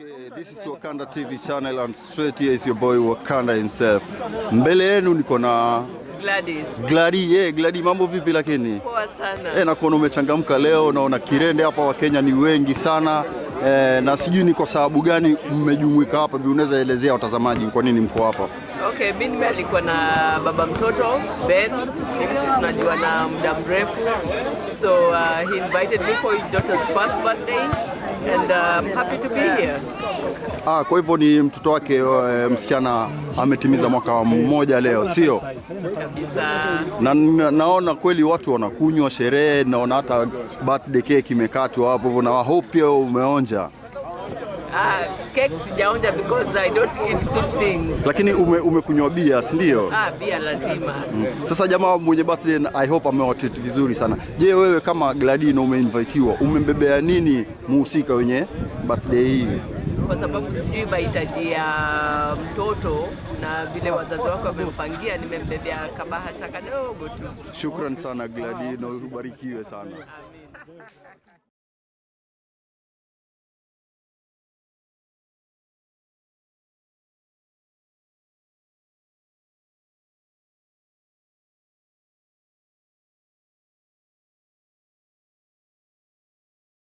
Okay, this is Wakanda TV channel and straight here is your boy Wakanda himself. Mbele yenu niko na Gladys. Gladi. Yeah, Gladi, mambo vipi lakini? Poa sana. Eh, nakuona umechangamka leo, naona kirende hapa, Wakenya ni wengi sana eh, na sijui ni kwa sababu gani mmejumuika hapa, vi unaweza elezea watazamaji kwa nini mko hapa? Okay, mi nimealikwa na baba mtoto Ben, tunajua na muda mrefu. So uh, he invited me for his daughter's first birthday and uh, I'm happy to be here. Ah, kwa hivyo ni mtoto wake uh, msichana ametimiza mwaka mmoja leo, sio? Na, na naona kweli watu wanakunywa sherehe, naona hata birthday cake imekatwa hapo hivyo, na hope pia umeonja, Ah, cake sijaonja because I don't eat sweet things. lakini ume, umekunywa bia, si ndio? Ah, bia lazima. Sasa jamaa mwenye birthday I hope amewatreat vizuri sana. Je, wewe kama Gladino umeinvitiwa, umembebea nini muhusika wenye birthday hii? Kwa sababu sijui mahitaji ya mtoto na vile wazazi wake wamempangia, nimembebea kabahasha kadogo tu. Shukran sana Gladino, ubarikiwe sana.